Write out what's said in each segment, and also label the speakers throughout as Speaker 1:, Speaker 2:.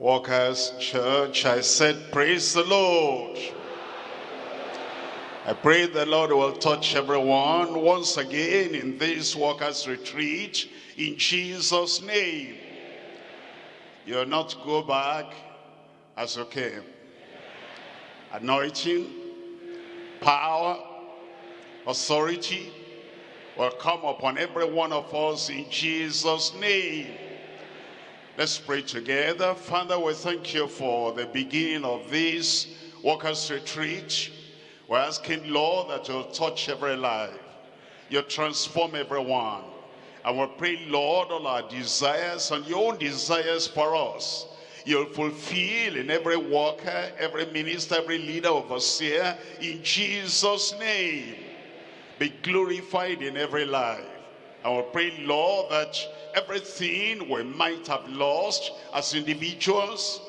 Speaker 1: Workers Church, I said, praise the Lord. I pray the Lord will touch everyone once again in this workers retreat in Jesus' name. You'll not go back as you came. Anointing, power, authority will come upon every one of us in Jesus' name. Let's pray together. Father, we thank you for the beginning of this workers retreat. We're asking, Lord, that you'll touch every life. You'll transform everyone. And we pray, Lord, all our desires and your own desires for us. You'll fulfill in every worker, every minister, every leader, overseer, in Jesus' name. Be glorified in every life. And we pray, Lord, that everything we might have lost as individuals,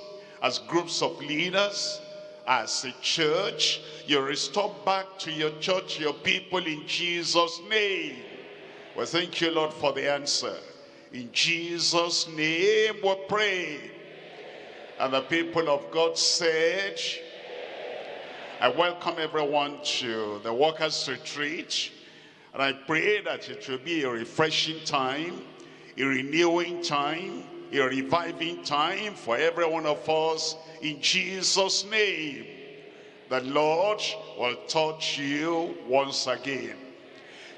Speaker 1: as groups of leaders, as a church, you restore back to your church, your people in Jesus' name. We thank you, Lord, for the answer. In Jesus' name we pray. And the people of God said, I welcome everyone to the Workers' Retreat. And I pray that it will be a refreshing time, a renewing time, a reviving time for every one of us in Jesus' name. The Lord will touch you once again.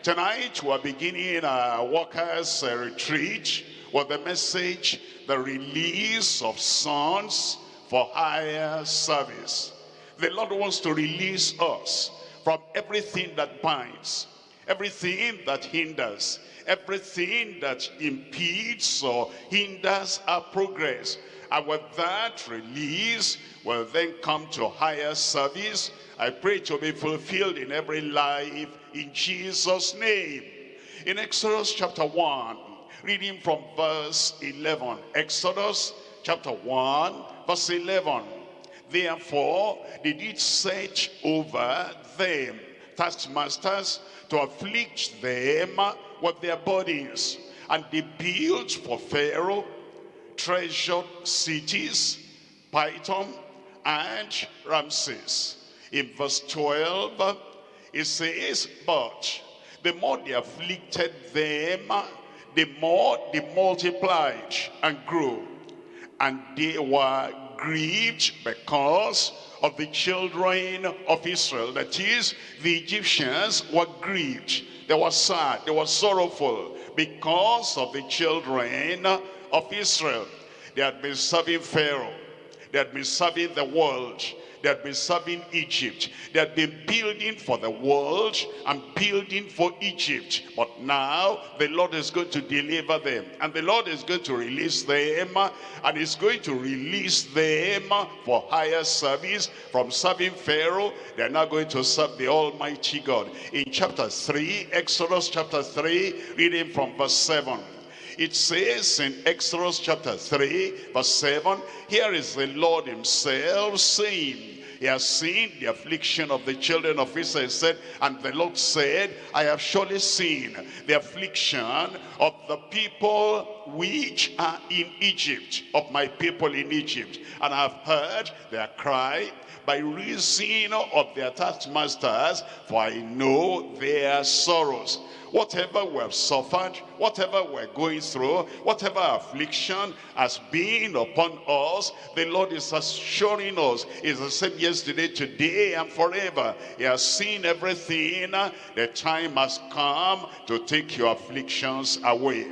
Speaker 1: Tonight we're beginning our workers retreat with the message, the release of sons for higher service. The Lord wants to release us from everything that binds, everything that hinders, everything that impedes or hinders our progress. And with that release will then come to higher service. I pray to be fulfilled in every life in Jesus' name. In Exodus chapter 1, reading from verse 11. Exodus chapter 1, verse 11. Therefore, they did set over them taskmasters to afflict them with their bodies. And they built for Pharaoh treasured cities, Pithom and Ramses. In verse 12, it says, But the more they afflicted them, the more they multiplied and grew. And they were grieved because of the children of Israel. That is, the Egyptians were grieved. They were sad, they were sorrowful because of the children of Israel. They had been serving Pharaoh. They had been serving the world. They had been serving Egypt. They had been building for the world and building for Egypt. But now the Lord is going to deliver them. And the Lord is going to release them. And is going to release them for higher service. From serving Pharaoh, they're now going to serve the Almighty God. In chapter 3, Exodus chapter 3, reading from verse 7. It says in Exodus chapter 3, verse 7, here is the Lord himself saying, he has seen the affliction of the children of Israel. said, and the Lord said, I have surely seen the affliction of the people which are in Egypt, of my people in Egypt. And I have heard their cry by reason of their taskmasters, for I know their sorrows. Whatever we have suffered, whatever we're going through, whatever affliction has been upon us, the Lord is assuring us, is the same yesterday, today, and forever. He has seen everything. The time has come to take your afflictions away.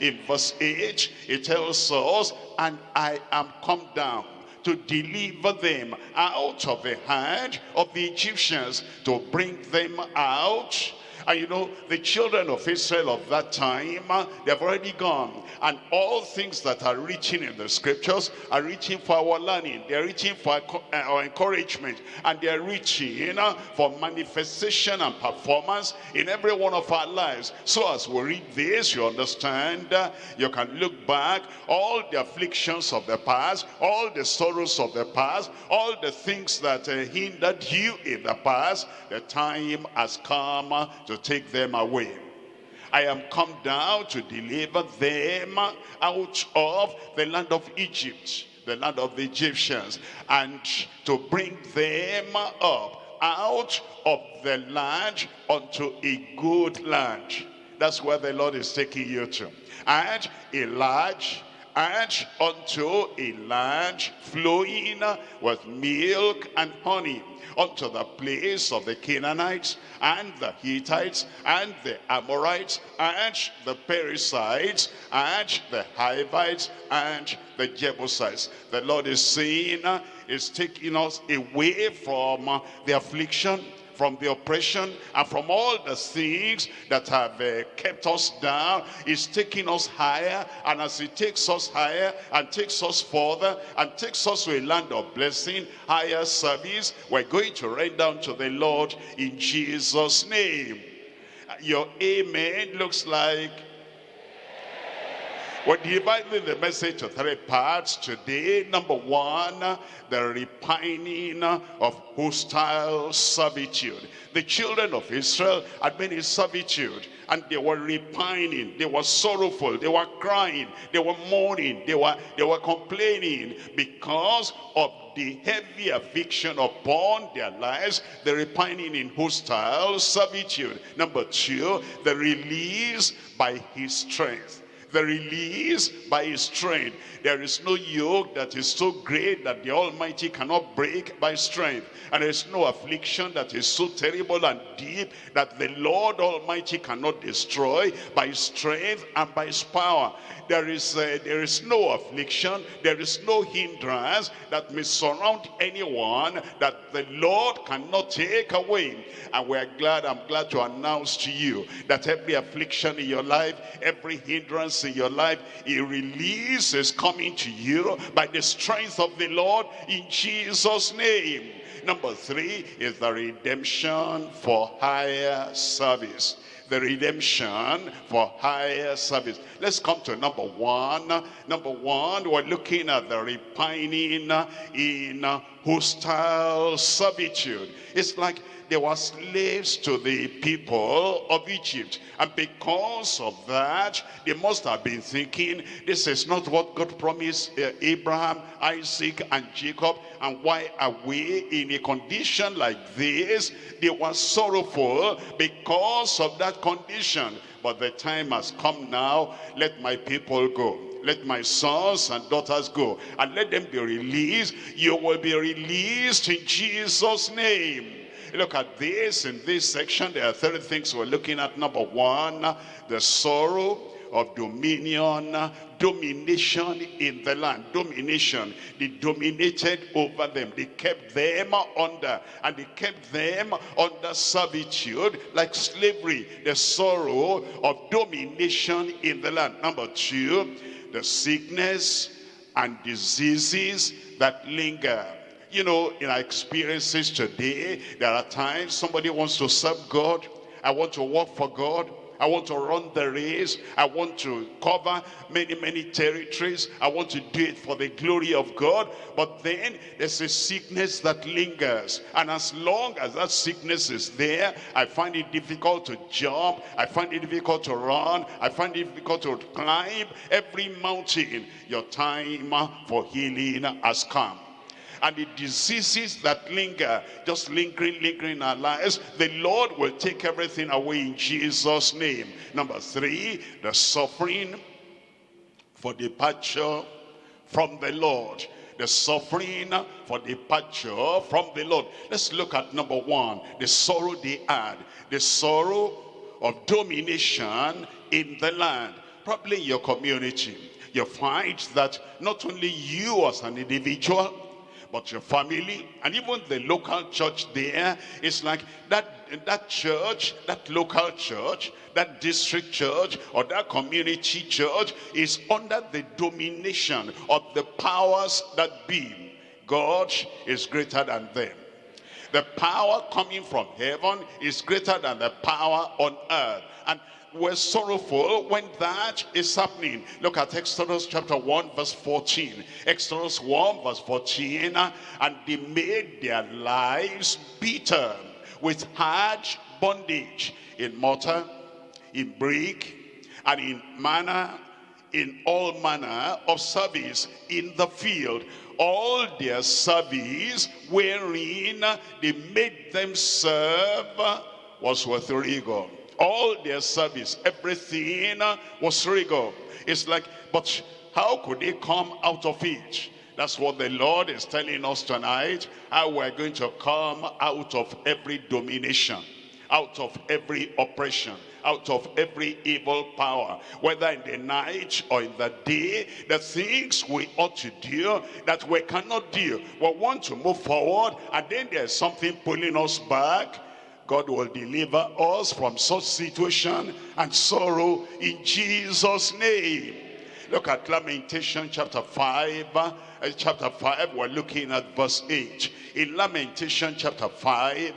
Speaker 1: In verse 8, it tells us, and I am come down to deliver them out of the hand of the Egyptians, to bring them out and you know, the children of Israel of that time, they have already gone. And all things that are written in the scriptures are written for our learning. They are written for uh, our encouragement. And they are written uh, for manifestation and performance in every one of our lives. So as we read this, you understand, uh, you can look back, all the afflictions of the past, all the sorrows of the past, all the things that uh, hindered you in the past, the time has come to take them away. I am come down to deliver them out of the land of Egypt. the land of the Egyptians, and to bring them up out of the land unto a good land. That's where the Lord is taking you to. And a large and unto a land flowing with milk and honey unto the place of the Canaanites and the Hittites and the Amorites and the Perizzites and the Hivites and the Jebusites. The Lord is saying, is taking us away from the affliction from the oppression and from all the things that have uh, kept us down. is taking us higher and as he takes us higher and takes us further and takes us to a land of blessing, higher service, we're going to run down to the Lord in Jesus' name. Your amen looks like we're dividing the message to three parts. Today. Number one, the repining of hostile servitude. The children of Israel had been in servitude and they were repining, they were sorrowful, they were crying, they were mourning, they were, they were complaining. Because of the heavy affliction upon their lives, the repining in hostile servitude. Number two, the release by his strength the release by his strength. There is no yoke that is so great that the Almighty cannot break by strength. And there is no affliction that is so terrible and deep that the Lord Almighty cannot destroy by strength and by his power. There is, uh, there is no affliction, there is no hindrance that may surround anyone that the Lord cannot take away. And we're glad, I'm glad to announce to you that every affliction in your life, every hindrance in your life, a release is coming to you by the strength of the Lord in Jesus' name. Number three is the redemption for higher service the redemption for higher service. Let's come to number one. Number one, we're looking at the repining in hostile servitude. It's like they were slaves to the people of Egypt. And because of that, they must have been thinking, this is not what God promised uh, Abraham, Isaac, and Jacob. And why are we in a condition like this? They were sorrowful because of that condition. But the time has come now, let my people go let my sons and daughters go and let them be released you will be released in jesus name Look at this in this section. There are three things we're looking at. Number one, the sorrow of dominion, domination in the land, domination. They dominated over them. They kept them under, and they kept them under servitude like slavery. The sorrow of domination in the land. Number two, the sickness and diseases that linger you know, in our experiences today, there are times somebody wants to serve God. I want to work for God. I want to run the race. I want to cover many, many territories. I want to do it for the glory of God. But then there's a sickness that lingers. And as long as that sickness is there, I find it difficult to jump. I find it difficult to run. I find it difficult to climb every mountain. Your time for healing has come and the diseases that linger, just lingering, lingering in our lives, the Lord will take everything away in Jesus' name. Number three, the suffering for departure from the Lord. The suffering for departure from the Lord. Let's look at number one, the sorrow they had. The sorrow of domination in the land, probably in your community. You find that not only you as an individual, but your family and even the local church there is like that that church that local church that district church or that community church is under the domination of the powers that be. God is greater than them. The power coming from heaven is greater than the power on earth. And we're sorrowful when that is happening. Look at Exodus chapter 1 verse 14. Exodus 1 verse 14. And they made their lives bitter with hard bondage in mortar, in brick, and in manna, in all manner of service in the field all their service wherein they made them serve was with rigor all their service everything was rigor it's like but how could they come out of it that's what the Lord is telling us tonight how we're going to come out of every domination out of every oppression out of every evil power, whether in the night or in the day, the things we ought to do that we cannot do. We want to move forward and then there's something pulling us back. God will deliver us from such situation and sorrow in Jesus' name. Look at Lamentation chapter 5. Uh, chapter 5, we're looking at verse 8. In Lamentation chapter 5,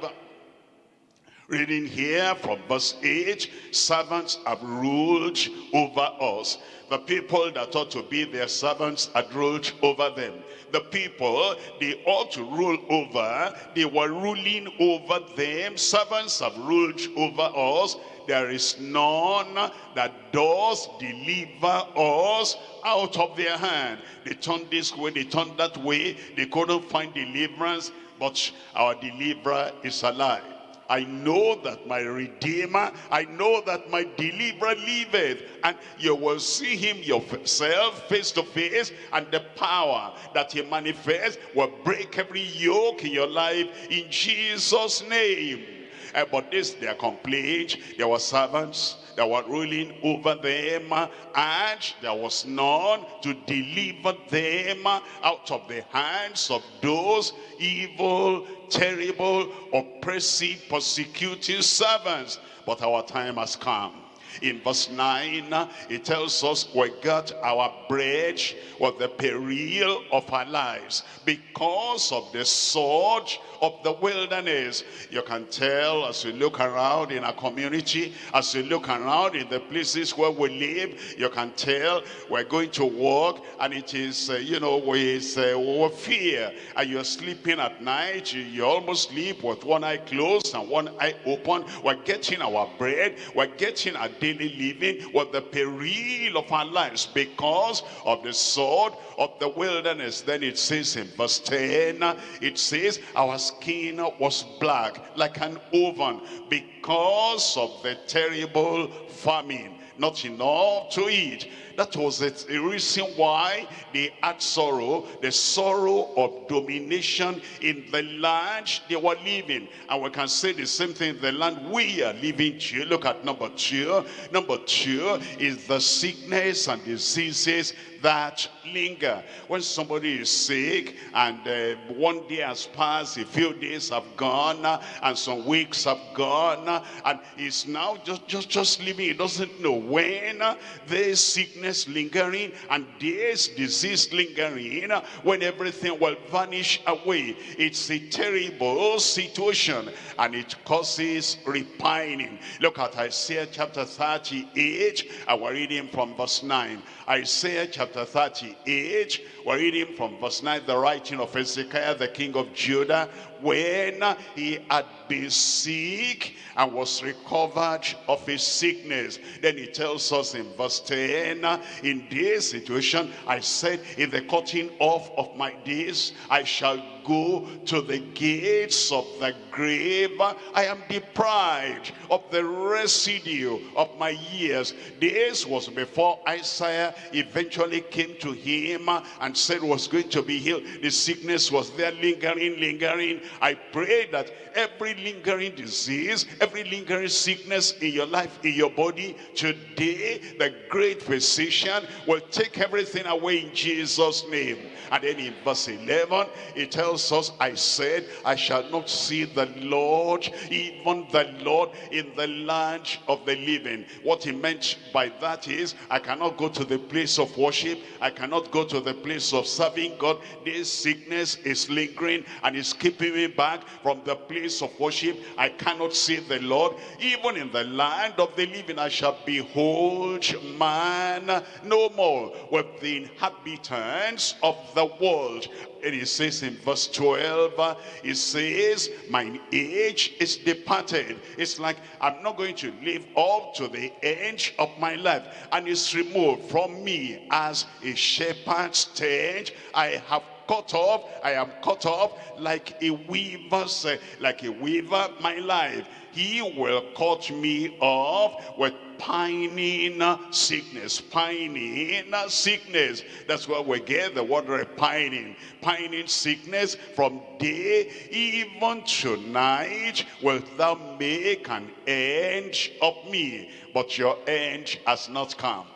Speaker 1: Reading here from verse 8, servants have ruled over us. The people that ought to be their servants had ruled over them. The people they ought to rule over, they were ruling over them. Servants have ruled over us. There is none that does deliver us out of their hand. They turned this way, they turned that way. They couldn't find deliverance, but our deliverer is alive. I know that my Redeemer, I know that my Deliverer liveth. And you will see him yourself face to face and the power that he manifests will break every yoke in your life in Jesus' name. Uh, but this their complaint, there were servants that were ruling over them and there was none to deliver them out of the hands of those evil terrible, oppressive, persecuting servants. But our time has come. In verse 9, it tells us we got our bread with the peril of our lives because of the sword of the wilderness. You can tell as you look around in our community, as you look around in the places where we live, you can tell we're going to work and it is, uh, you know, with, uh, fear. And you're sleeping at night, you, you almost sleep with one eye closed and one eye open. We're getting our bread, we're getting our daily living with the peril of our lives because of the sword of the wilderness. Then it says in verse 10, it says, our skin was black like an oven because of the terrible famine. Not enough to eat. That was the reason why they had sorrow, the sorrow of domination in the land they were living. And we can say the same thing in the land we are living to. Look at number two. Number two is the sickness and diseases that linger. When somebody is sick and uh, one day has passed, a few days have gone, uh, and some weeks have gone, uh, and he's now just, just, just living. He doesn't know when uh, this sickness lingering and this disease lingering, uh, when everything will vanish away. It's a terrible situation and it causes repining. Look at Isaiah chapter 38, and we're reading from verse 9. Isaiah chapter 38, we're reading from verse 9, the writing of Hezekiah, the king of Judah, when he had been sick and was recovered of his sickness. Then he tells us in verse 10, in this situation, I said, in the cutting off of my days, I shall go to the gates of the grave. I am deprived of the residue of my years. This was before Isaiah eventually came to him and said was going to be healed. The sickness was there lingering, lingering. I pray that every lingering disease, every lingering sickness in your life, in your body, today the great physician will take everything away in Jesus' name. And then in verse 11, it tells I said, I shall not see the Lord, even the Lord in the land of the living. What he meant by that is, I cannot go to the place of worship. I cannot go to the place of serving God. This sickness is lingering and is keeping me back from the place of worship. I cannot see the Lord. Even in the land of the living, I shall behold man no more with the inhabitants of the world. And he says in verse 12, he says, mine age is departed. It's like I'm not going to live up to the end of my life. And it's removed from me as a shepherd's tent. I have cut off. I am cut off like a weaver's uh, like a weaver my life. He will cut me off with pining sickness pining sickness. That's where we get the word repining pining. Sickness from day even tonight will thou make an end of me. But your end has not come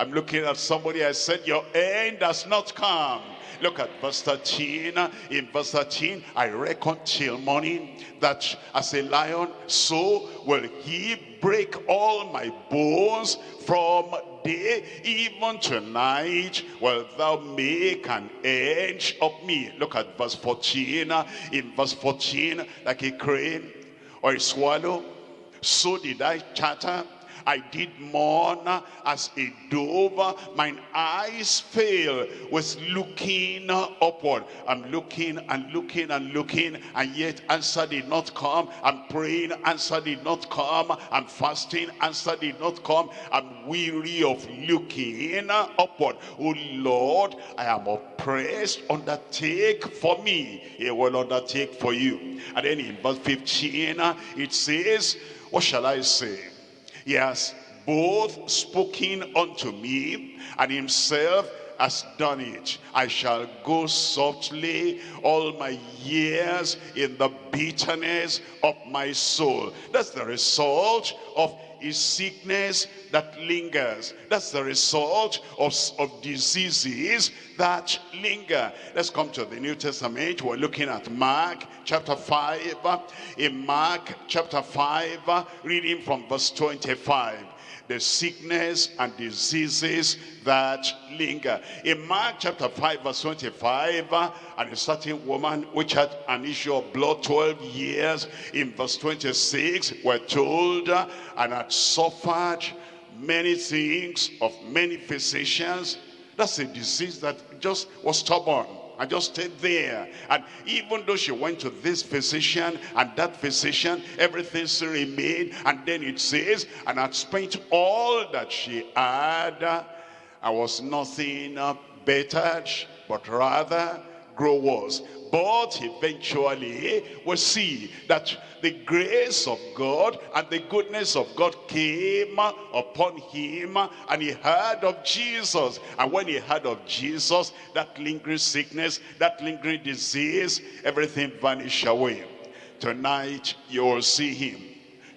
Speaker 1: i'm looking at somebody i said your end has not come. Look at verse 13. In verse 13, I reckon till morning that as a lion, so will he break all my bones from day even tonight will thou make an edge of me. Look at verse 14 in verse 14 like a crane or a swallow so did i chatter I did mourn as a dove. Mine eyes fail with looking upward. I'm looking and looking and looking and yet answer did not come. I'm praying, answer did not come. I'm fasting, answer did not come. I'm weary of looking upward. Oh Lord, I am oppressed. Undertake for me. He will undertake for you. And then in verse 15, it says, what shall I say? He has both spoken unto me and himself has done it. I shall go softly all my years in the bitterness of my soul. That's the result of is sickness that lingers. That's the result of, of diseases that linger. Let's come to the New Testament. We're looking at Mark chapter 5. In Mark chapter 5, reading from verse 25 the sickness and diseases that linger. In Mark chapter 5 verse 25, and a certain woman which had an issue of blood 12 years, in verse 26, we're told, and had suffered many things of many physicians. That's a disease that just was stubborn and just stayed there. And even though she went to this physician and that physician, everything still remained. And then it says, and had spent all that she had, I was nothing bettered, but rather grow worse. But eventually we see that the grace of God and the goodness of God came upon him and he heard of Jesus. And when he heard of Jesus that lingering sickness that lingering disease everything vanished away. Tonight you will see him.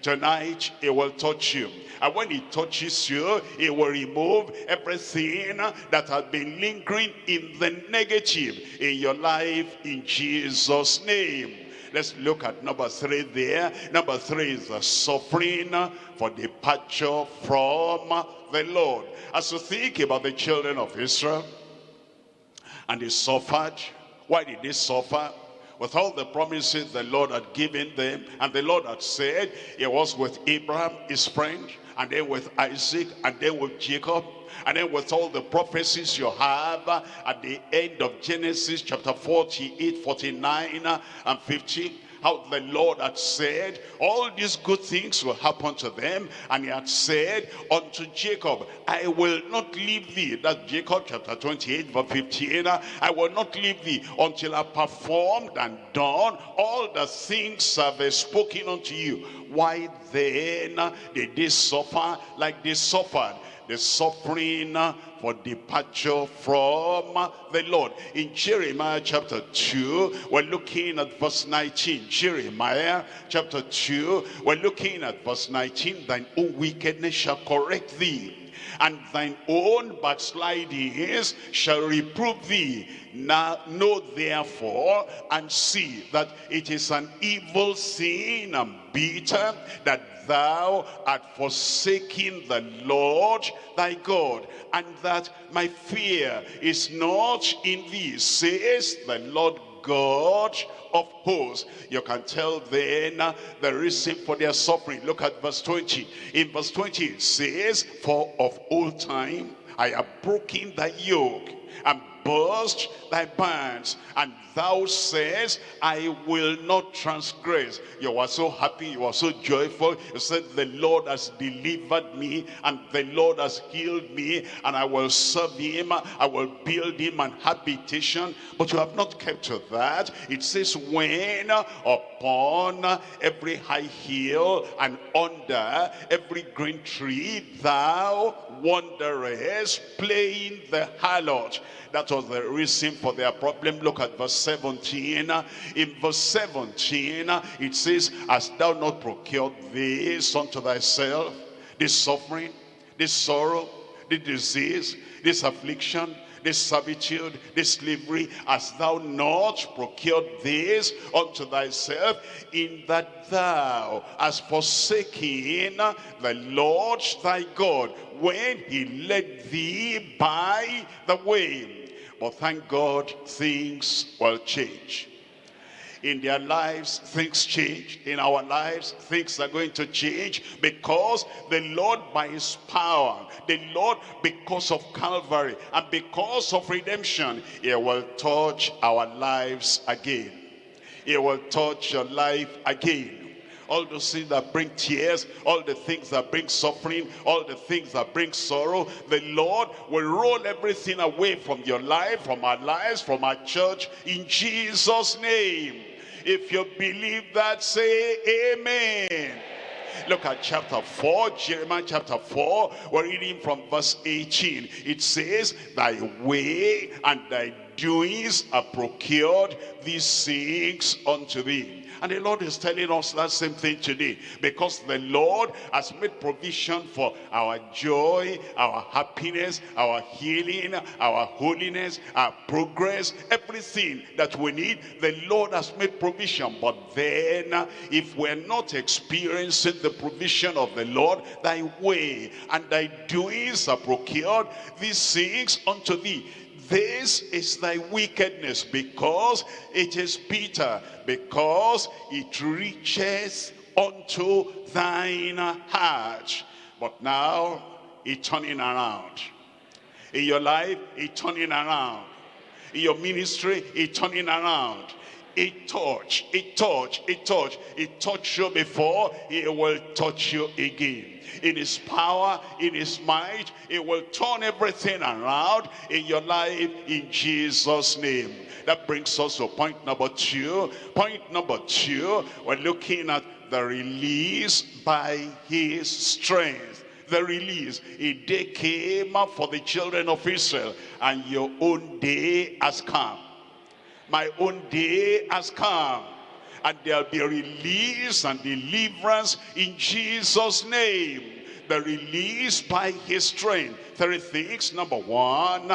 Speaker 1: Tonight he will touch you and when he touches you, he will remove everything that has been lingering in the negative in your life in Jesus' name. Let's look at number three there. Number three is the suffering for departure from the Lord. As you think about the children of Israel, and they suffered. Why did they suffer? with all the promises the Lord had given them. And the Lord had said, it was with Abraham, his friend and then with Isaac, and then with Jacob, and then with all the prophecies you have uh, at the end of Genesis chapter 48, 49, uh, and 50 how the Lord had said all these good things will happen to them. And he had said unto Jacob I will not leave thee. That Jacob chapter 28 verse 15 I will not leave thee until I performed and done all the things I've spoken unto you. Why then did they suffer like they suffered the suffering for departure from the Lord. In Jeremiah chapter 2, we're looking at verse 19. Jeremiah chapter 2, we're looking at verse 19. Thine own wickedness shall correct thee and thine own backslidings shall reprove thee. Now know therefore and see that it is an evil sin and bitter that thou art forsaking the Lord thy God, and that my fear is not in thee, says the Lord God of hosts. You can tell then the reason for their suffering. Look at verse 20. In verse 20 it says, For of old time I have broken thy yoke and burst thy bands and thou says i will not transgress. You were so happy you were so joyful. You said the lord has delivered me and the lord has healed me and i will serve him i will build him an habitation. But you have not kept to that. It says when upon every high hill and under every green tree thou wanderest playing the harlot. That was the reason for their problem. Look at verse 17. In verse 17, it says, Hast thou not procured this unto thyself, this suffering, this sorrow, this disease, this affliction, this servitude, this slavery, hast thou not procured this unto thyself, in that thou hast forsaken the Lord thy God, when he led thee by the way but thank God, things will change. In their lives, things change. In our lives, things are going to change because the Lord by his power, the Lord because of Calvary and because of redemption, he will touch our lives again. He will touch your life again all those things that bring tears, all the things that bring suffering, all the things that bring sorrow, the Lord will roll everything away from your life, from our lives, from our church, in Jesus' name. If you believe that, say amen. Look at chapter 4, Jeremiah chapter 4. We're reading from verse 18. It says, Thy way and thy doings are procured these things unto thee. And the Lord is telling us that same thing today. Because the Lord has made provision for our joy, our happiness, our healing, our holiness, our progress, everything that we need. The Lord has made provision. But then, if we're not experiencing the provision of the Lord, thy way and thy doings are procured, these things unto thee this is thy wickedness because it is bitter because it reaches unto thine heart. But now it's turning around. In your life it's turning around. In your ministry it's turning around it touch it touch it touch it touched you before it will touch you again in his power, in his might. It will turn everything around in your life in Jesus' name. That brings us to point number two. Point number two, we're looking at the release by his strength. The release. A day came up for the children of Israel and your own day has come. My own day has come and there'll be release and deliverance in Jesus' name. The release by his strength. Three things. Number one,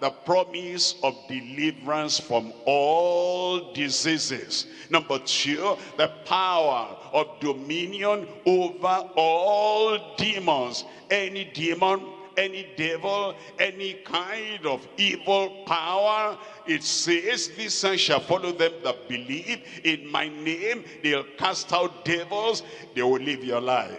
Speaker 1: the promise of deliverance from all diseases. Number two, the power of dominion over all demons. Any demon any devil, any kind of evil power. It says, this sign shall follow them that believe in my name. They'll cast out devils. They will live your life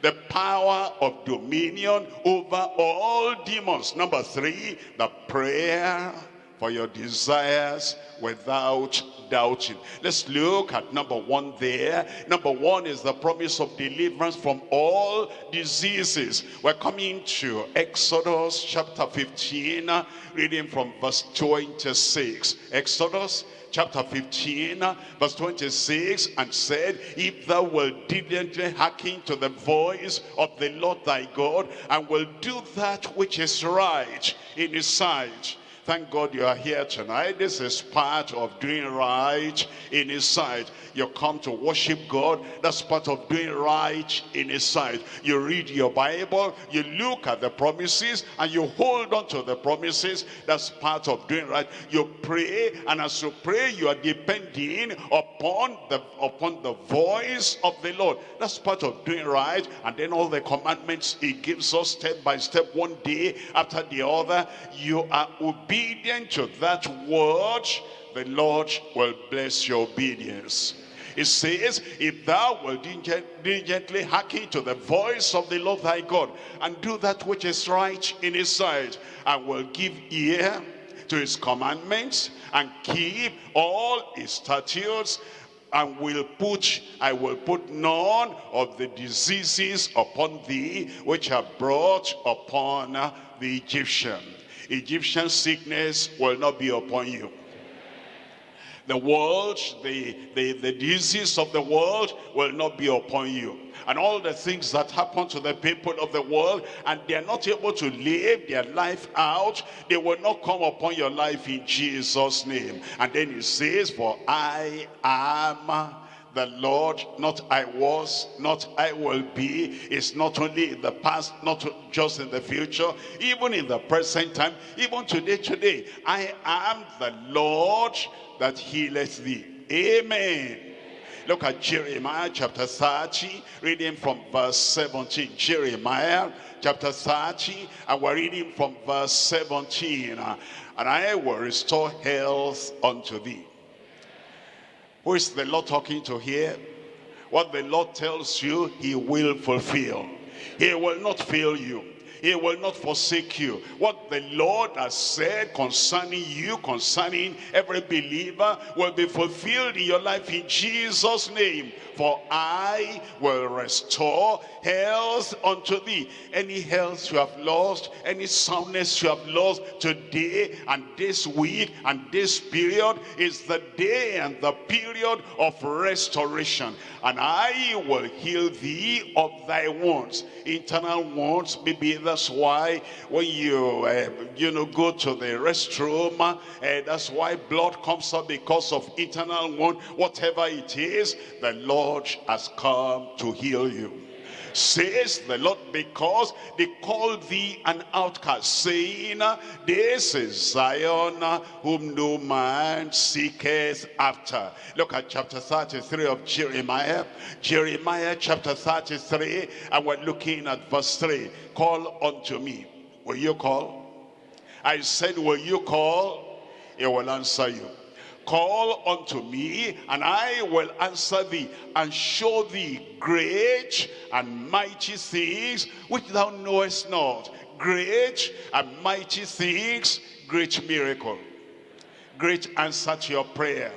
Speaker 1: the power of dominion over all demons. Number three, the prayer for your desires without doubting. Let's look at number one there. Number one is the promise of deliverance from all diseases. We're coming to Exodus chapter 15, reading from verse 26. Exodus chapter 15 verse 26 and said if thou wilt diligently hearken to the voice of the lord thy god and will do that which is right in his sight Thank God you are here tonight. This is part of doing right in his sight. You come to worship God. That's part of doing right in his sight. You read your Bible. You look at the promises and you hold on to the promises. That's part of doing right. You pray and as you pray you are depending upon the upon the voice of the Lord. That's part of doing right. And then all the commandments he gives us step by step, one day after the other. You are obedient to that word, the Lord will bless your obedience. It says, if thou wilt diligently hearken to the voice of the Lord thy God, and do that which is right in his sight, and will give ear to his commandments, and keep all his statutes, and will put I will put none of the diseases upon thee which are brought upon the Egyptian. Egyptian sickness will not be upon you the world, the, the, the disease of the world will not be upon you. And all the things that happen to the people of the world and they are not able to live their life out, they will not come upon your life in Jesus' name. And then he says, for I am the Lord, not I was, not I will be, is not only in the past, not just in the future, even in the present time, even today, today. I am the Lord that healeth thee. Amen. Look at Jeremiah chapter 30, reading from verse 17. Jeremiah chapter 30, and we're reading from verse 17. And I will restore health unto thee. Who is the Lord talking to here? What the Lord tells you, he will fulfill. He will not fail you. He will not forsake you. What the Lord has said concerning you, concerning every believer, will be fulfilled in your life in Jesus' name. For I will restore health unto thee. Any health you have lost, any soundness you have lost today and this week and this period is the day and the period of restoration. And I will heal thee of thy wounds. Internal wounds, maybe that's why when you, uh, you know, go to the restroom, uh, that's why blood comes up because of internal wound. Whatever it is, the Lord has come to heal you says the Lord, because they call thee an outcast, saying, This is Zion, whom no man seeketh after. Look at chapter 33 of Jeremiah. Jeremiah chapter 33, and we're looking at verse 3. Call unto me. Will you call? I said, will you call? He will answer you. Call unto me, and I will answer thee, and show thee great and mighty things which thou knowest not. Great and mighty things, great miracle, great answer to your prayer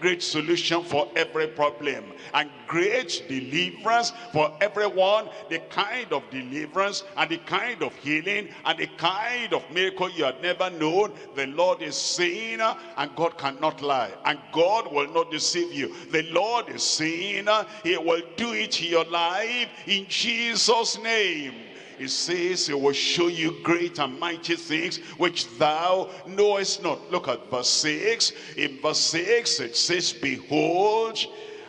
Speaker 1: great solution for every problem and great deliverance for everyone. The kind of deliverance and the kind of healing and the kind of miracle you had never known. The lord is saying and god cannot lie and god will not deceive you. The lord is saying he will do it in your life in jesus name it says he will show you great and mighty things which thou knowest not. Look at verse 6. In verse 6 it says, Behold,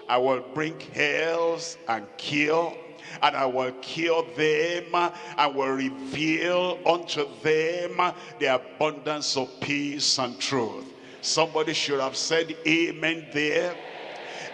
Speaker 1: I will bring health and cure and I will cure them I will reveal unto them the abundance of peace and truth. Somebody should have said amen there.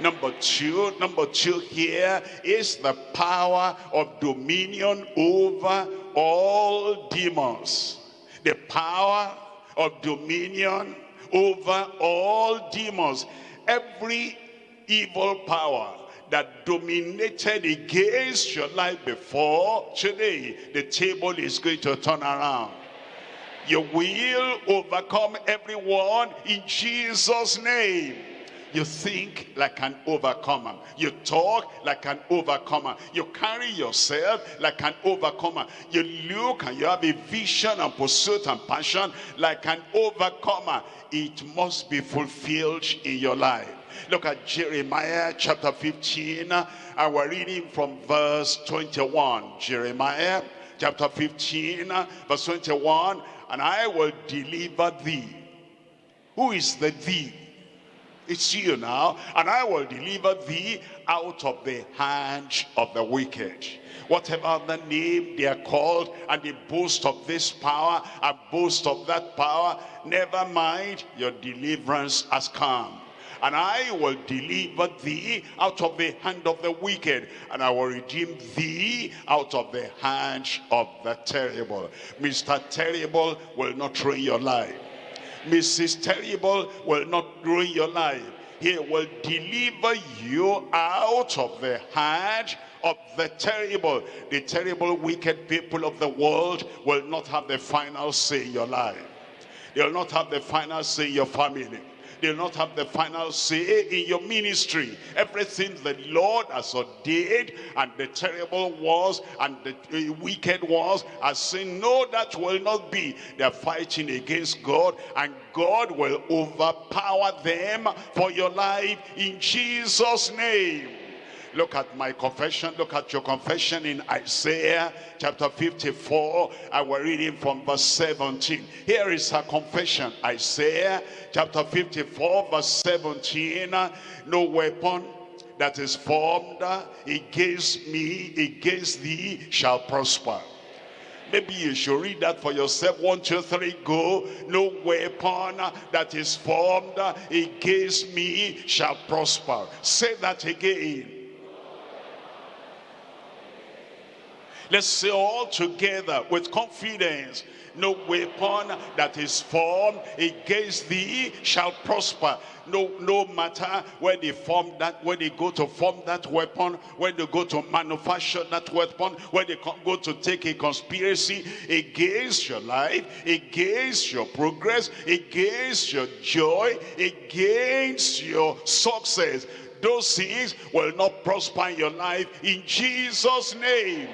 Speaker 1: Number two, number two here is the power of dominion over all demons. The power of dominion over all demons. Every evil power that dominated against your life before, today the table is going to turn around. You will overcome everyone in Jesus' name. You think like an overcomer. You talk like an overcomer. You carry yourself like an overcomer. You look and you have a vision and pursuit and passion like an overcomer. It must be fulfilled in your life. Look at Jeremiah chapter 15 and we're reading from verse 21. Jeremiah chapter 15 verse 21 and I will deliver thee. Who is the thee? It's you now. And I will deliver thee out of the hand of the wicked. Whatever the name they are called, and they boast of this power, and boast of that power, never mind, your deliverance has come. and I will deliver thee out of the hand of the wicked, and I will redeem thee out of the hand of the terrible. Mr. Terrible will not ruin your life. Mrs. Terrible will not ruin your life. He will deliver you out of the hand of the terrible. The terrible, wicked people of the world will not have the final say in your life. They will not have the final say in your family. They will not have the final say in your ministry. Everything the Lord has ordained and the terrible was and the eh, wicked was are saying, no, that will not be. They're fighting against God and God will overpower them for your life in Jesus' name. Look at my confession. Look at your confession in Isaiah chapter 54. I will reading from verse 17. Here is a confession. Isaiah chapter 54 verse 17. No weapon that is formed against me, against thee, shall prosper. Maybe you should read that for yourself. One, two, three, go. No weapon that is formed against me shall prosper. Say that again. Let's say all together with confidence. No weapon that is formed against thee shall prosper. No, no matter where they form that, where they go to form that weapon, where they go to manufacture that weapon, where they go to take a conspiracy against your life, against your progress, against your joy, against your success. Those things will not prosper in your life in Jesus' name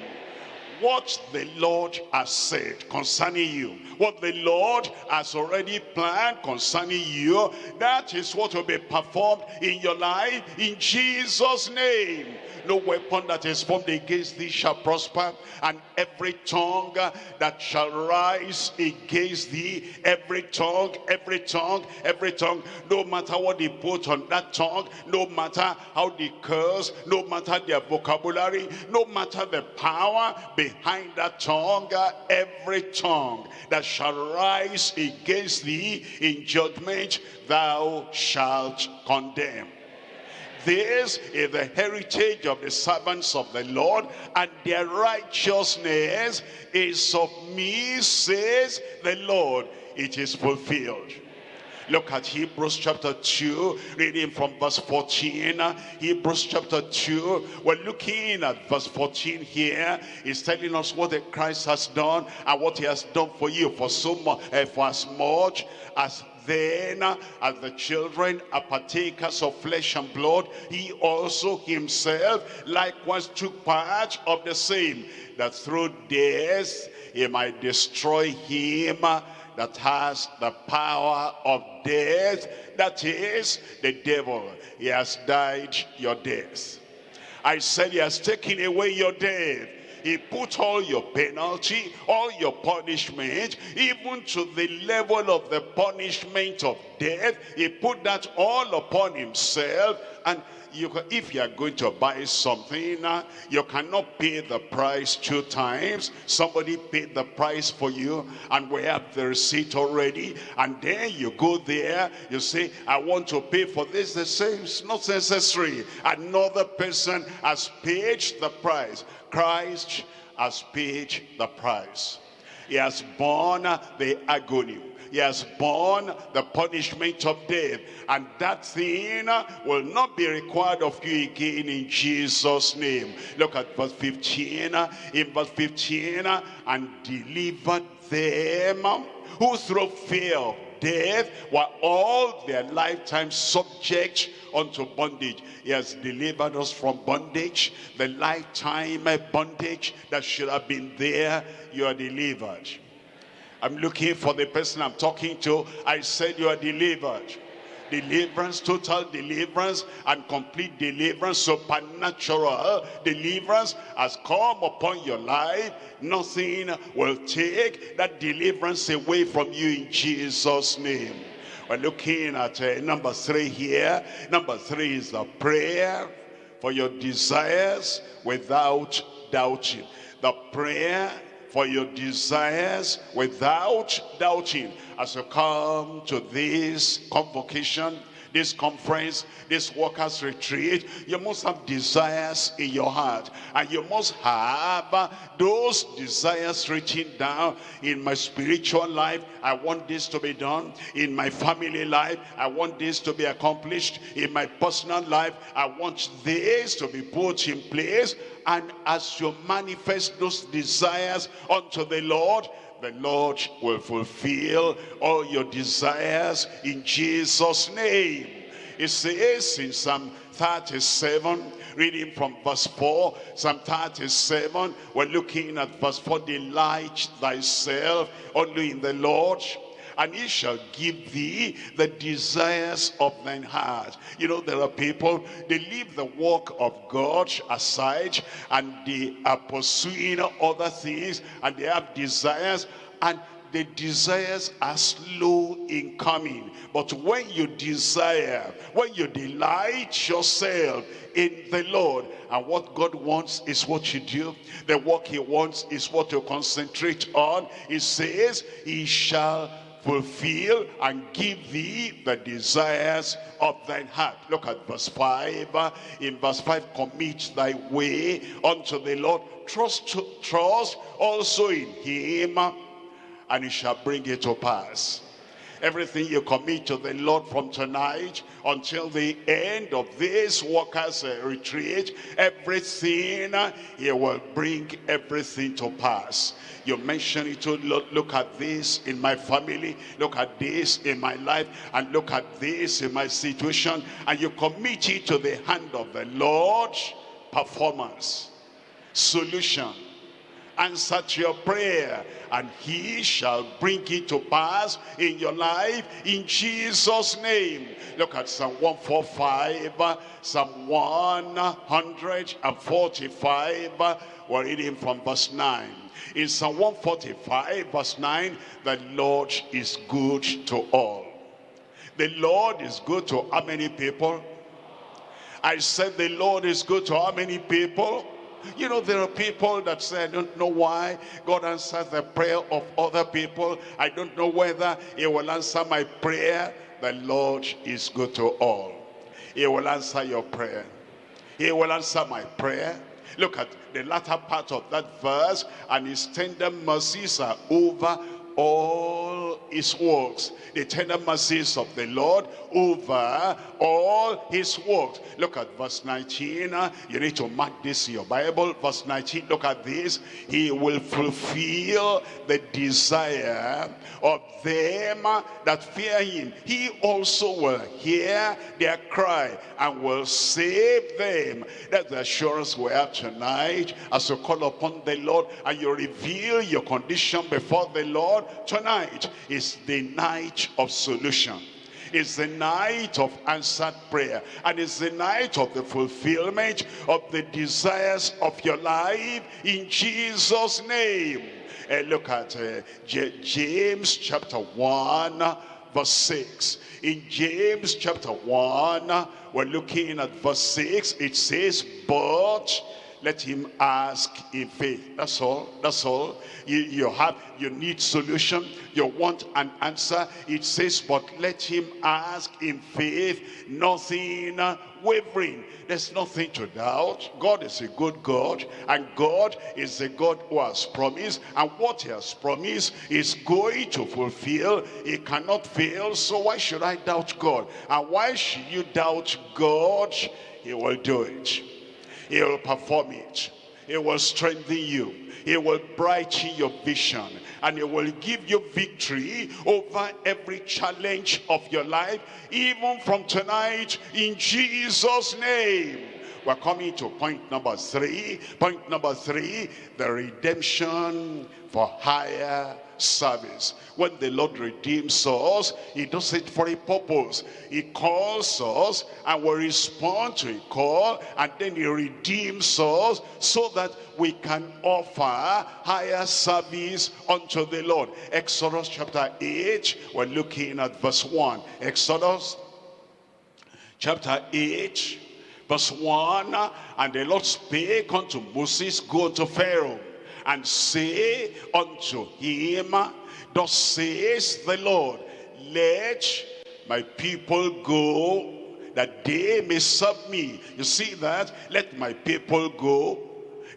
Speaker 1: what the Lord has said concerning you, what the Lord has already planned concerning you, that is what will be performed in your life in Jesus' name no weapon that is formed against thee shall prosper, and every tongue that shall rise against thee, every tongue, every tongue, every tongue, no matter what they put on that tongue, no matter how they curse, no matter their vocabulary, no matter the power behind that tongue, every tongue that shall rise against thee in judgment, thou shalt condemn. This is the heritage of the servants of the Lord, and their righteousness is of me, says the Lord. It is fulfilled. Look at Hebrews chapter 2, reading from verse 14. Hebrews chapter 2, we're looking at verse 14 here. He's telling us what the Christ has done and what he has done for you for so much, uh, for as much as then, as the children are partakers of flesh and blood, he also himself likewise took part of the same, that through death he might destroy him that has the power of death, that is the devil. He has died your death. I said he has taken away your death. He put all your penalty, all your punishment, even to the level of the punishment of death. He put that all upon himself and you can, if you are going to buy something, uh, you cannot pay the price two times. Somebody paid the price for you and we have the receipt already. And then you go there, you say, I want to pay for this. They say, it's not necessary. Another person has paid the price. Christ has paid the price. He has borne the agony. He has borne the punishment of death. And that thing will not be required of you again in Jesus' name. Look at verse 15. In verse 15, and delivered them who through fear of death were all their lifetime subject unto bondage. He has delivered us from bondage, the lifetime bondage that should have been there, you are delivered. I'm looking for the person I'm talking to. I said you are delivered deliverance, total deliverance, and complete deliverance, supernatural deliverance has come upon your life. Nothing will take that deliverance away from you in Jesus' name. We're looking at uh, number three here. Number three is the prayer for your desires without doubting. The prayer for your desires without doubting. As you come to this convocation, this conference, this workers retreat, you must have desires in your heart. And you must have those desires written down in my spiritual life. I want this to be done. In my family life, I want this to be accomplished. In my personal life, I want this to be put in place. And as you manifest those desires unto the Lord, the Lord will fulfill all your desires in Jesus' name. It says in Psalm 37, reading from verse 4, Psalm 37, we're looking at verse 4, delight thyself only in the Lord, and he shall give thee the desires of thine heart. You know, there are people, they leave the work of God aside and they are pursuing other things and they have desires and the desires are slow in coming. But when you desire, when you delight yourself in the Lord, and what God wants is what you do, the work he wants is what you concentrate on, he says, he shall fulfill and give thee the desires of thine heart. Look at verse 5. In verse 5, commit thy way unto the Lord. Trust, trust also in him and he shall bring it to pass. Everything you commit to the Lord from tonight until the end of this workers uh, retreat, everything, uh, he will bring everything to pass. You mention it to Lord, look at this in my family, look at this in my life, and look at this in my situation, and you commit it to the hand of the Lord, performance, solution, answer to your prayer and he shall bring it to pass in your life in Jesus name. Look at Psalm 145 Psalm 145 we're reading from verse 9 in Psalm 145 verse 9 the Lord is good to all. The Lord is good to how many people? I said the Lord is good to how many people you know, there are people that say, I don't know why God answers the prayer of other people. I don't know whether he will answer my prayer. The Lord is good to all. He will answer your prayer. He will answer my prayer. Look at the latter part of that verse. And his tender mercies are over all his works. The tender mercies of the lord over all his works. Look at verse 19 uh, you need to mark this in your bible. Verse 19 look at this. He will fulfill the desire of them that fear him. He also will hear their cry and will save them. That's the assurance we have tonight. As you call upon the lord and you reveal your condition before the lord tonight is the night of solution. It's the night of answered prayer. And it's the night of the fulfillment of the desires of your life in jesus name. And uh, look at uh, james chapter 1 verse 6 in james chapter 1 we're looking at verse 6 it says but let him ask in faith. That's all that's all. You, you have you need solution. You want an answer. It says but let him ask in faith nothing wavering. There's nothing to doubt. God is a good god and god is the god who has promised and what he has promised is going to fulfill. He cannot fail so why should i doubt god? And why should you doubt god? He will do it he will perform it. He will strengthen you. He will brighten your vision. And he will give you victory over every challenge of your life. Even from tonight in Jesus' name. We're coming to point number three. Point number three, the redemption for higher service. When the Lord redeems us, he does it for a purpose. He calls us and we respond to a call and then he redeems us so that we can offer higher service unto the Lord. Exodus chapter 8, we're looking at verse 1. Exodus chapter 8, verse 1. And the Lord spake unto Moses, go unto Pharaoh and say unto him, Thus says the Lord, let my people go that they may serve me. You see that? Let my people go.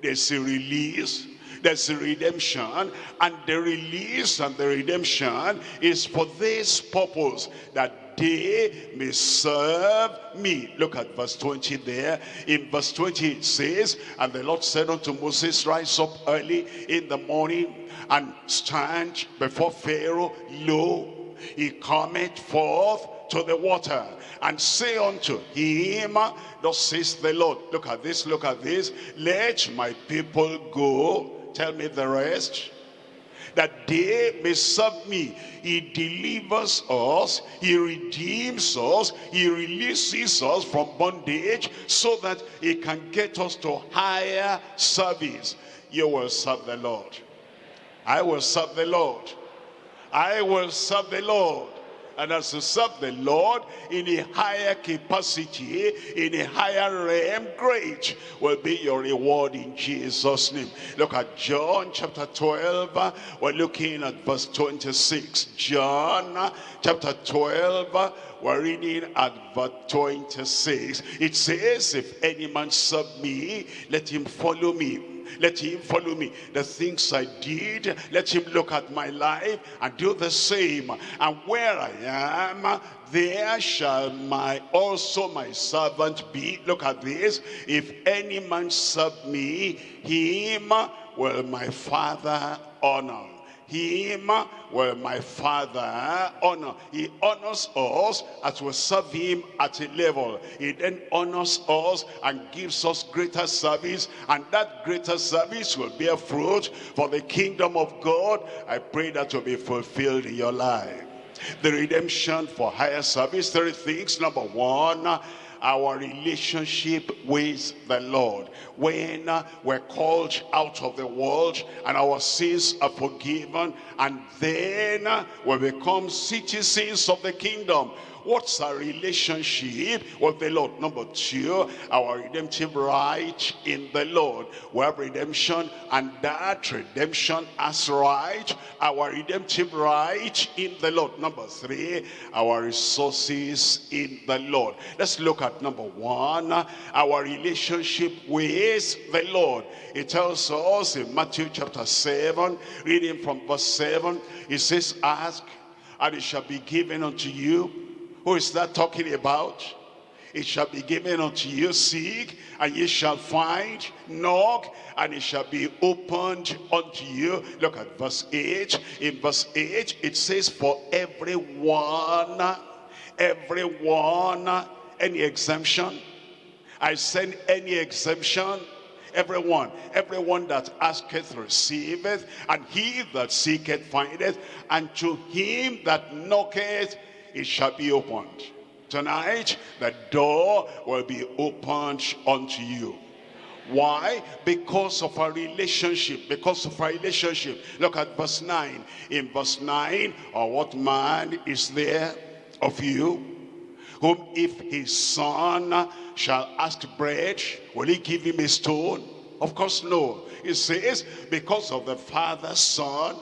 Speaker 1: There's a release. There's a redemption. And the release and the redemption is for this purpose. That they may serve me. Look at verse 20 there. In verse 20 it says, And the Lord said unto Moses, Rise up early in the morning and stand before Pharaoh. Lo, he cometh forth to the water and say unto him, Thus says the Lord, look at this, look at this, let my people go, tell me the rest, that they may serve me. He delivers us, he redeems us, he releases us from bondage so that he can get us to higher service. You will serve the Lord. I will serve the Lord. I will serve the Lord. And as you serve the Lord in a higher capacity, in a higher realm, great will be your reward in Jesus' name. Look at John chapter 12. We're looking at verse 26. John chapter 12. We're reading at verse 26. It says, if any man serve me, let him follow me let him follow me. The things I did, let him look at my life and do the same. And where I am, there shall my also my servant be. Look at this. If any man serve me, him will my father honor him will my father honor. He honors us as we serve him at a level. He then honors us and gives us greater service. And that greater service will bear fruit for the kingdom of God. I pray that will be fulfilled in your life. The redemption for higher service, three things. Number one, our relationship with the Lord. When uh, we're called out of the world and our sins are forgiven and then uh, we become citizens of the kingdom What's our relationship with the Lord? Number two, our redemptive right in the Lord. We have redemption and that redemption as right. Our redemptive right in the Lord. Number three, our resources in the Lord. Let's look at number one, our relationship with the Lord. It tells us in Matthew chapter 7, reading from verse 7, it says, Ask and it shall be given unto you who is that talking about? It shall be given unto you, seek, and ye shall find, knock, and it shall be opened unto you. Look at verse 8. In verse 8, it says, For everyone, everyone, any exemption, I send any exemption, everyone everyone that asketh receiveth and he that seeketh findeth and to him that knocketh it shall be opened. Tonight, the door will be opened unto you. Why? Because of our relationship. Because of our relationship. Look at verse 9. In verse 9, or what man is there of you, whom if his son shall ask bread, will he give him a stone? Of course, no. It says, because of the father, son,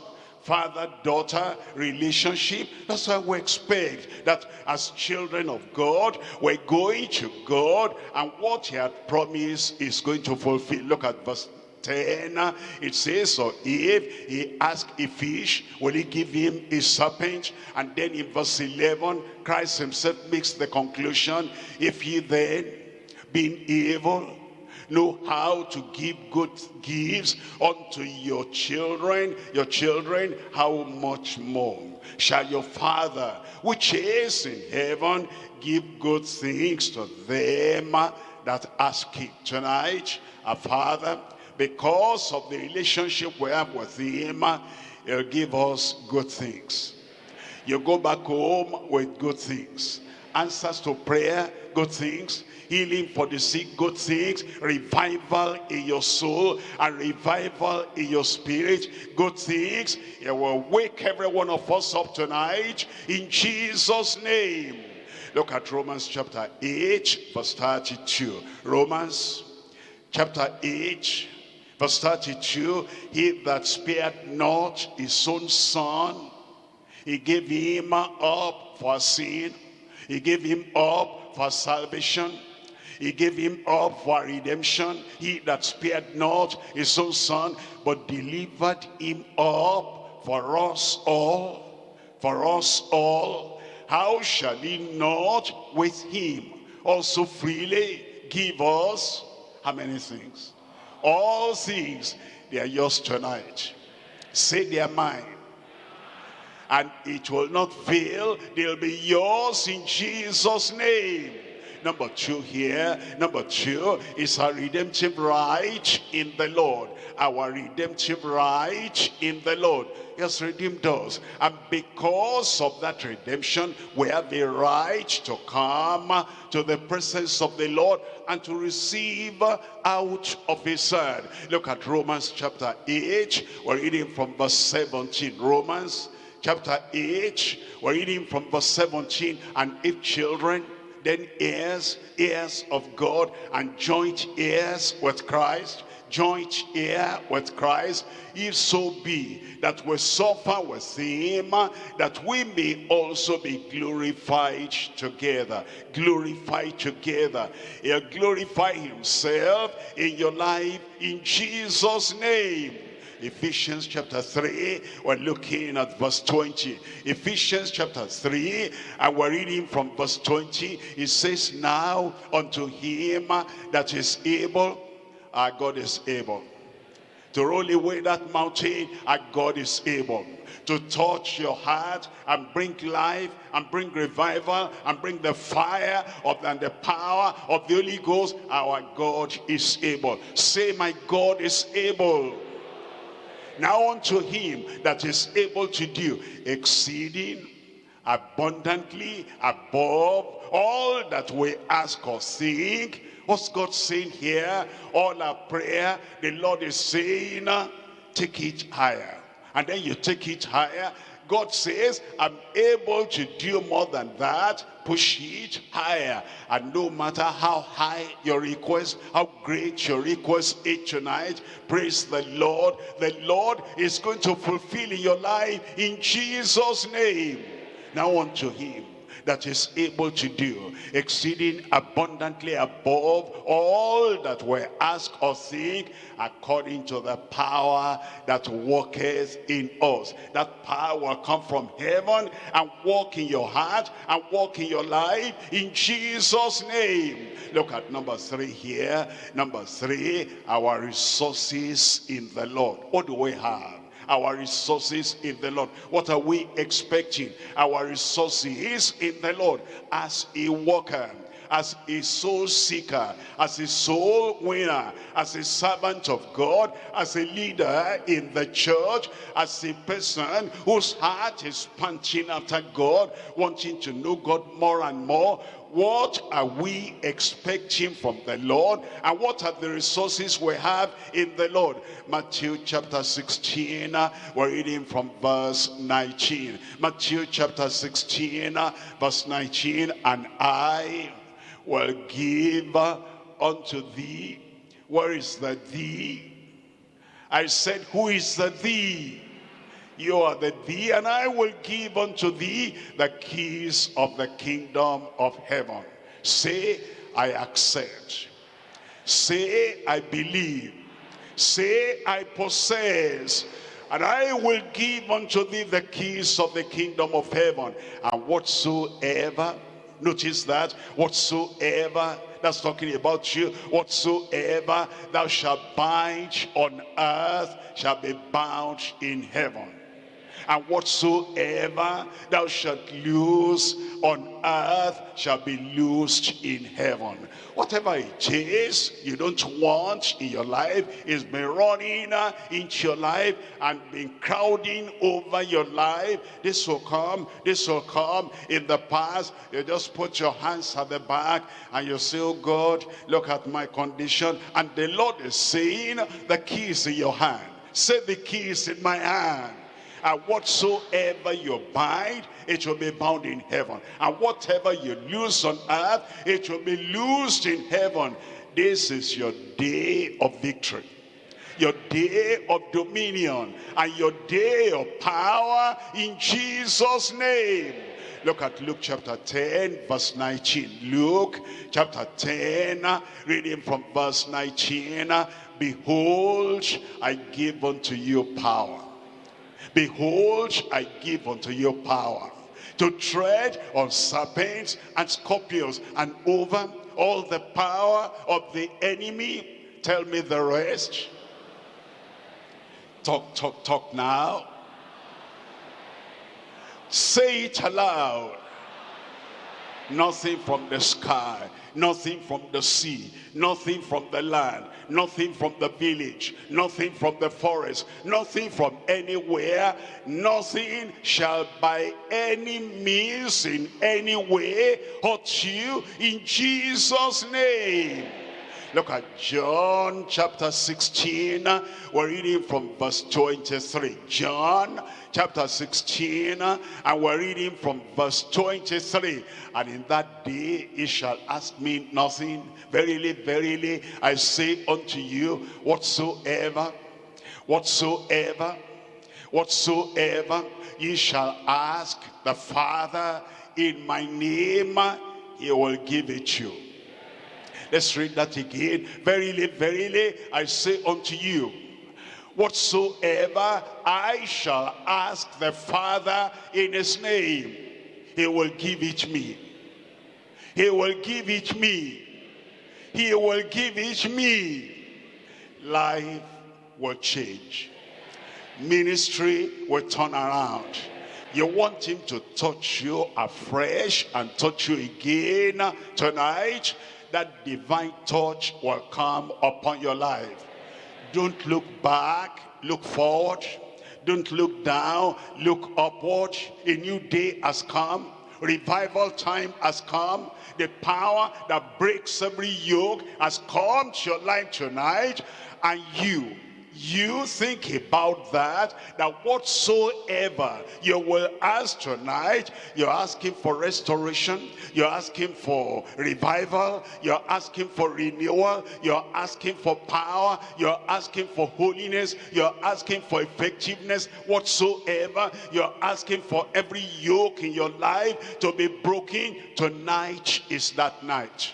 Speaker 1: father-daughter relationship. That's why we expect that as children of God, we're going to God and what he had promised is going to fulfill. Look at verse 10 it says so if he ask a fish will he give him a serpent and then in verse 11 christ himself makes the conclusion if he then being evil know how to give good gifts unto your children, your children, how much more shall your Father, which is in heaven, give good things to them that ask it tonight? Our Father, because of the relationship we have with him, he'll give us good things. You go back home with good things. Answers to prayer, good things healing for the sick, good things, revival in your soul, and revival in your spirit, good things. It will wake every one of us up tonight in Jesus' name. Look at Romans chapter 8, verse 32. Romans chapter 8, verse 32. He that spared not his own son, he gave him up for sin He gave him up for salvation. He gave him up for redemption. He that spared not his own son, but delivered him up for us all. For us all. How shall he not with him also freely give us how many things? All things, they are yours tonight. Say they are mine. And it will not fail. They'll be yours in Jesus' name. Number two here, number two is our redemptive right in the Lord. Our redemptive right in the Lord. Has redeemed us. And because of that redemption, we have the right to come to the presence of the Lord and to receive out of his hand. Look at Romans chapter 8. We're reading from verse 17. Romans chapter 8. We're reading from verse 17. And if children, then heirs, heirs of God, and joint heirs with Christ, joint heir with Christ, if so be that we suffer with him, that we may also be glorified together. Glorified together. He'll glorify himself in your life in Jesus' name. Ephesians chapter 3, we're looking at verse 20. Ephesians chapter 3, and we're reading from verse 20. It says, Now unto him that is able, our God is able. To roll away that mountain, our God is able to touch your heart and bring life and bring revival and bring the fire of and the power of the Holy Ghost. Our God is able. Say, my God is able. Now unto him that is able to do exceeding abundantly above all that we ask or think. What's God saying here? All our prayer, the Lord is saying, take it higher. And then you take it higher. God says, I'm able to do more than that push it higher. And no matter how high your request, how great your request is tonight, praise the Lord. The Lord is going to fulfill in your life in Jesus' name. Now unto him that is able to do exceeding abundantly above all that we ask or think according to the power that worketh in us. That power will come from heaven and walk in your heart and walk in your life in Jesus' name. Look at number three here. Number three, our resources in the Lord. What do we have? Our resources in the Lord. What are we expecting? Our resources in the Lord as a worker as a soul seeker, as a soul winner, as a servant of God, as a leader in the church, as a person whose heart is punching after God, wanting to know God more and more, what are we expecting from the Lord? And what are the resources we have in the Lord? Matthew chapter 16 uh, we're reading from verse 19 Matthew chapter 16 uh, verse 19 and I will give unto thee. Where is the thee? I said who is the thee you are the thee, and I will give unto thee the keys of the kingdom of heaven. Say, I accept. Say, I believe. Say, I possess. And I will give unto thee the keys of the kingdom of heaven. And whatsoever, notice that, whatsoever that's talking about you. Whatsoever thou shalt bind on earth shall be bound in heaven and whatsoever thou shalt loose on earth shall be loosed in heaven. Whatever it is you don't want in your life is been running into your life and been crowding over your life. This will come, this will come. In the past, you just put your hands at the back and you say, oh God, look at my condition. And the Lord is saying, the key is in your hand. Say the key is in my hand and whatsoever you bind it will be bound in heaven and whatever you loose on earth it will be loosed in heaven this is your day of victory your day of dominion and your day of power in Jesus name Look at Luke chapter 10, verse 19. Luke chapter 10, reading from verse 19. Behold, I give unto you power. Behold, I give unto you power to tread on serpents and scorpions and over all the power of the enemy. Tell me the rest. Talk, talk, talk now. Say it aloud. Nothing from the sky, nothing from the sea, nothing from the land, nothing from the village, nothing from the forest, nothing from anywhere, nothing shall by any means in any way hurt you in Jesus' name. Look at John chapter 16. We're reading from verse 23. John chapter 16 and we're reading from verse 23 and in that day he shall ask me nothing verily verily i say unto you whatsoever whatsoever whatsoever ye shall ask the father in my name he will give it you let's read that again verily verily i say unto you whatsoever I shall ask the Father in his name, he will give it me. He will give it me. He will give it me. Life will change. Ministry will turn around. You want him to touch you afresh and touch you again tonight. That divine touch will come upon your life don't look back, look forward. Don't look down, look upward. A new day has come. Revival time has come. The power that breaks every yoke has come to your life tonight. And you, you think about that, that whatsoever you will ask tonight, you're asking for restoration, you're asking for revival, you're asking for renewal, you're asking for power, you're asking for holiness, you're asking for effectiveness, whatsoever, you're asking for every yoke in your life to be broken, tonight is that night.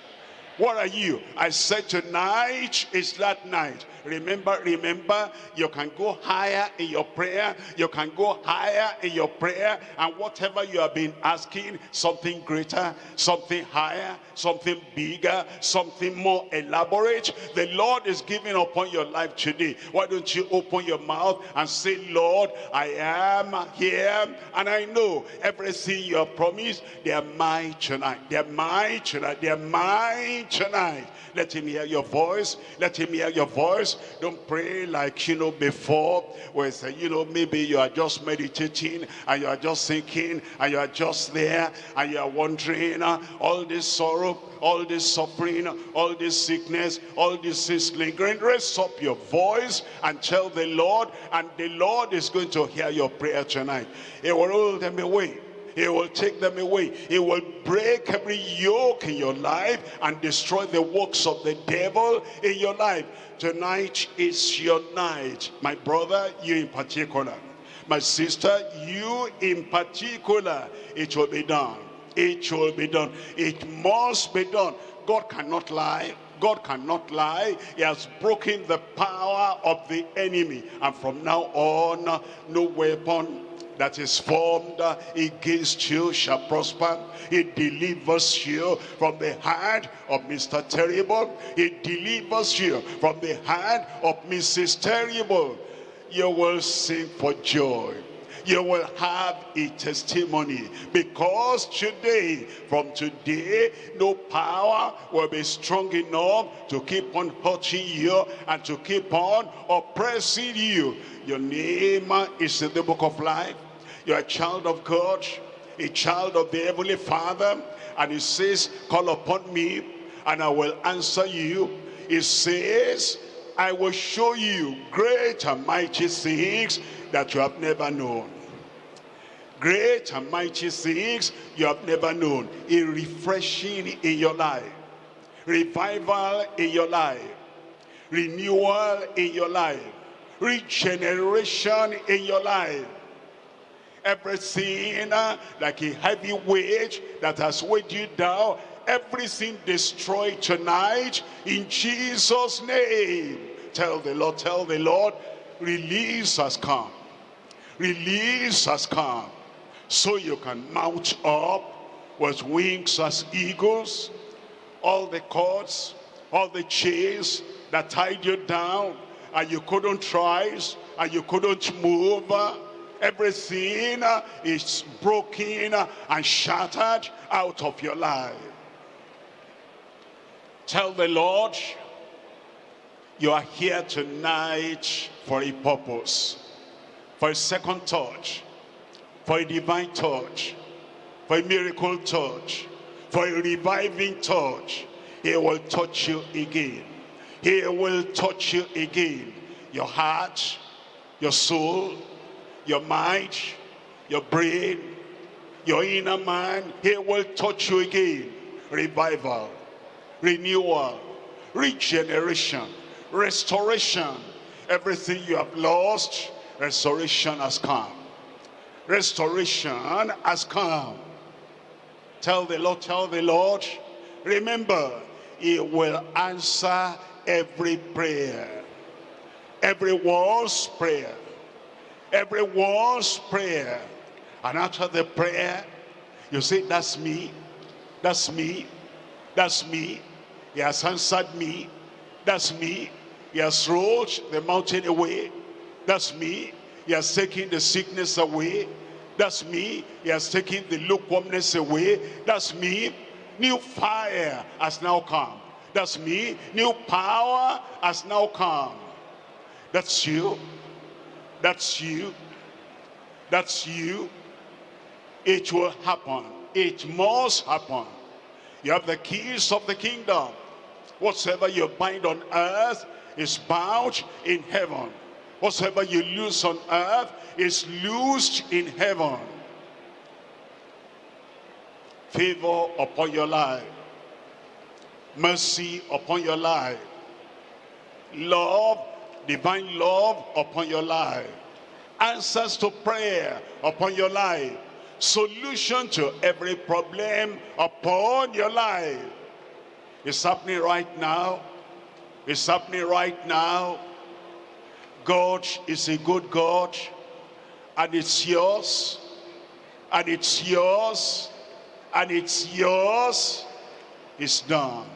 Speaker 1: What are you? I said tonight is that night. Remember, remember, you can go higher in your prayer. You can go higher in your prayer. And whatever you have been asking, something greater, something higher, something bigger, something more elaborate, the Lord is giving upon your life today. Why don't you open your mouth and say, Lord, I am here. And I know everything you have promised, they are mine tonight. They are mine tonight. They are mine tonight. Let him hear your voice. Let him hear your voice. Don't pray like, you know, before. Where say, you know, maybe you are just meditating and you are just thinking and you are just there and you are wondering uh, all this sorrow, all this suffering, all this sickness, all this is lingering. Raise up your voice and tell the Lord and the Lord is going to hear your prayer tonight. It will roll them away he will take them away. He will break every yoke in your life and destroy the works of the devil in your life. Tonight is your night. My brother, you in particular. My sister, you in particular. It will be done. It will be done. It must be done. God cannot lie. God cannot lie. He has broken the power of the enemy. And from now on, no weapon that is formed against you shall prosper. It delivers you from the hand of Mr. Terrible. It delivers you from the hand of Mrs. Terrible. You will sing for joy you will have a testimony because today from today no power will be strong enough to keep on hurting you and to keep on oppressing you your name is in the book of life you're a child of God, a child of the Heavenly Father. And he says, call upon me and I will answer you. He says, I will show you great and mighty things that you have never known. Great and mighty things you have never known. A refreshing in your life. Revival in your life. Renewal in your life. Regeneration in your life everything uh, like a heavy weight that has weighed you down, everything destroyed tonight in Jesus' name. Tell the Lord, tell the Lord, release has come. Release has come. So you can mount up with wings as eagles. All the cords, all the chains that tied you down and you couldn't rise and you couldn't move. Everything is broken and shattered out of your life. Tell the Lord, you are here tonight for a purpose, for a second touch, for a divine touch, for a miracle touch, for a reviving touch. He will touch you again. He will touch you again. Your heart, your soul, your mind, your brain, your inner man. He will touch you again. Revival, renewal, regeneration, restoration. Everything you have lost, restoration has come. Restoration has come. Tell the Lord, tell the Lord. Remember, he will answer every prayer. Everyone's prayer. Everyone's prayer. And after the prayer, you say, that's me. That's me. That's me. He has answered me. That's me. He has rolled the mountain away. That's me. He has taken the sickness away. That's me. He has taken the lukewarmness away. That's me. New fire has now come. That's me. New power has now come. That's you. That's you. That's you. It will happen. It must happen. You have the keys of the kingdom. Whatsoever you bind on earth is bound in heaven. Whatsoever you loose on earth is loosed in heaven. Favor upon your life mercy upon your life. Love, divine love upon your life. Answers to prayer upon your life. Solution to every problem upon your life. It's happening right now. It's happening right now. God is a good God. And it's yours. And it's yours. And it's yours. It's done.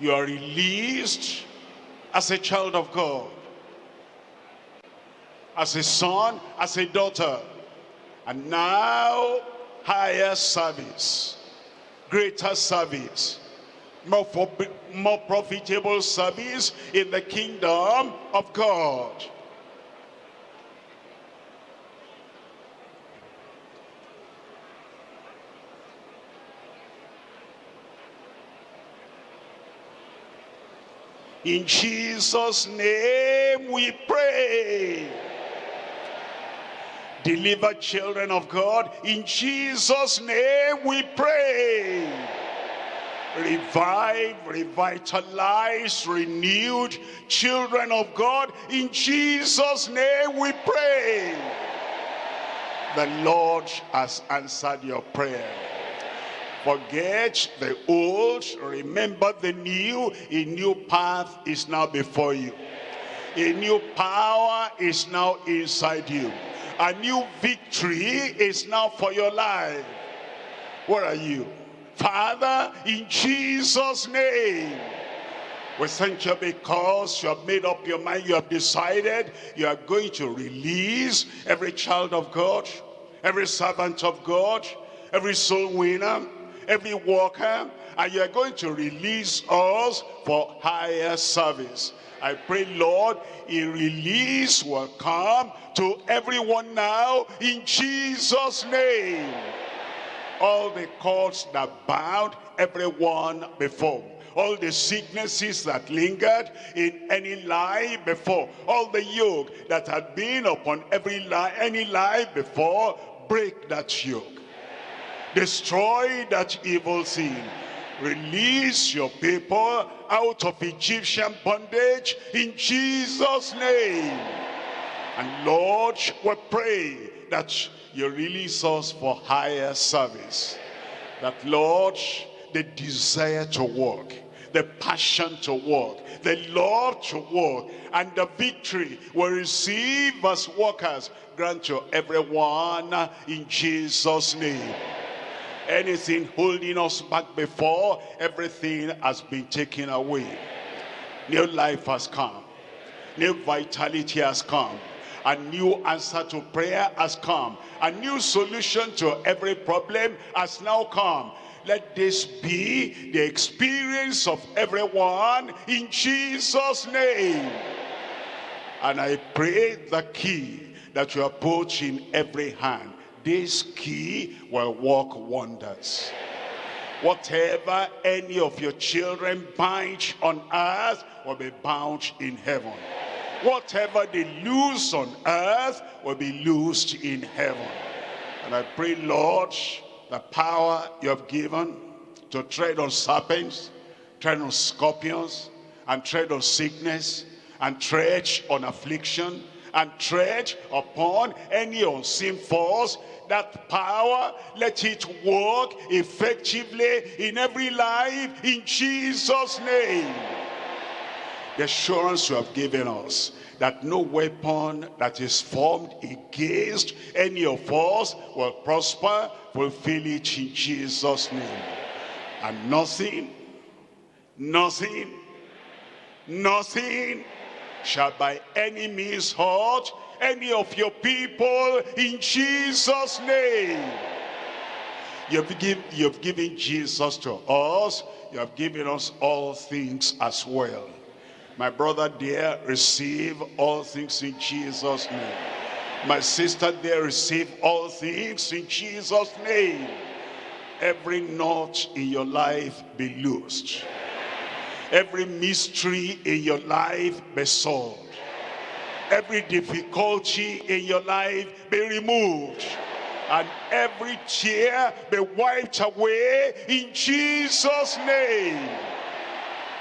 Speaker 1: You are released as a child of God, as a son, as a daughter, and now higher service, greater service, more, more profitable service in the kingdom of God. In Jesus' name we pray. Deliver children of God. In Jesus' name we pray. Revive, revitalize, renewed children of God. In Jesus' name we pray. The Lord has answered your prayer. Forget the old, remember the new. A new path is now before you. A new power is now inside you. A new victory is now for your life. Where are you? Father, in Jesus' name. We thank you because you have made up your mind, you have decided you are going to release every child of God, every servant of God, every soul winner, every worker, and you are going to release us for higher service. I pray, Lord, a release will come to everyone now in Jesus' name. All the cords that bound everyone before all the sicknesses that lingered in any life before, all the yoke that had been upon every life, any life before, break that yoke. Destroy that evil sin. Release your people out of Egyptian bondage in Jesus' name. And Lord, we pray that you release us for higher service. That Lord, the desire to work, the passion to work, the love to work, and the victory we receive as workers. Grant to everyone in Jesus' name. Anything holding us back before, everything has been taken away. New life has come. New vitality has come. A new answer to prayer has come. A new solution to every problem has now come. Let this be the experience of everyone in Jesus' name. And I pray the key that you have put in every hand. This key will work wonders. Whatever any of your children bind on earth will be bound in heaven. Whatever they loose on earth will be loosed in heaven. And I pray, Lord, the power you have given to tread on serpents, tread on scorpions, and tread on sickness, and tread on affliction, and tread upon any unseen force, that power, let it work effectively in every life in Jesus' name. The assurance you have given us that no weapon that is formed against any of us will prosper, fulfill it in Jesus' name. And nothing, nothing, nothing shall by any means hurt any of your people in Jesus' name. You've, give, you've given Jesus to us. You have given us all things as well. My brother dear, receive all things in Jesus' name. My sister dear, receive all things in Jesus' name. Every knot in your life be loosed. Every mystery in your life be solved. Every difficulty in your life be removed. And every tear be wiped away in Jesus' name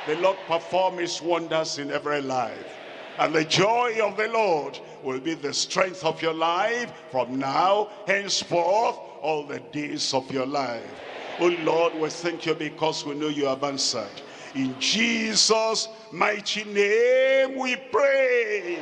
Speaker 1: the Lord perform his wonders in every life. And the joy of the Lord will be the strength of your life from now, henceforth, all the days of your life. Oh Lord, we thank you because we know you have answered. In Jesus' mighty name we pray.